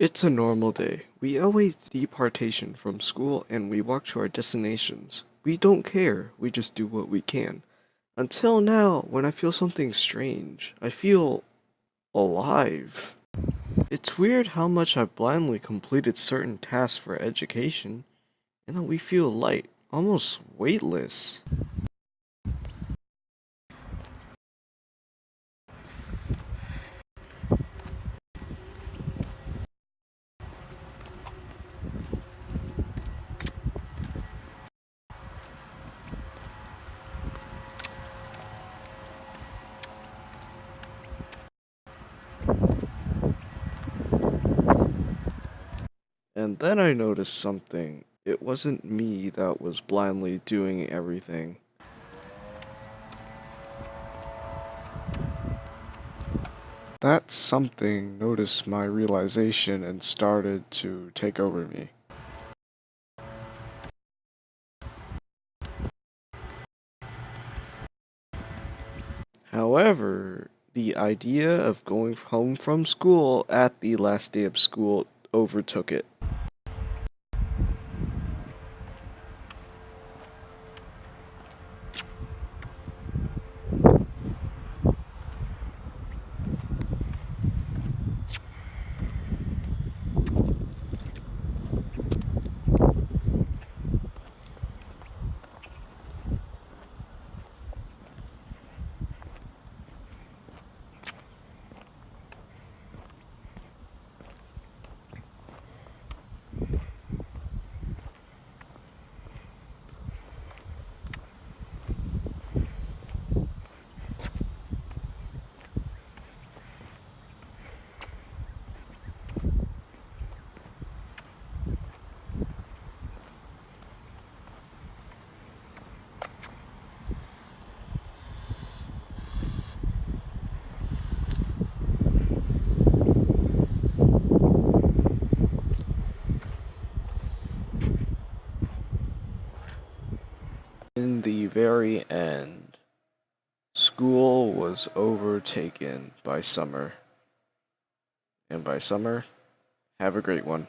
It's a normal day. We await departation from school and we walk to our destinations. We don't care, we just do what we can. Until now, when I feel something strange, I feel alive. It's weird how much I've blindly completed certain tasks for education, and that we feel light, almost weightless. And then I noticed something. It wasn't me that was blindly doing everything. That something noticed my realization and started to take over me. However, the idea of going home from school at the last day of school overtook it. In the very end, school was overtaken by summer. And by summer, have a great one.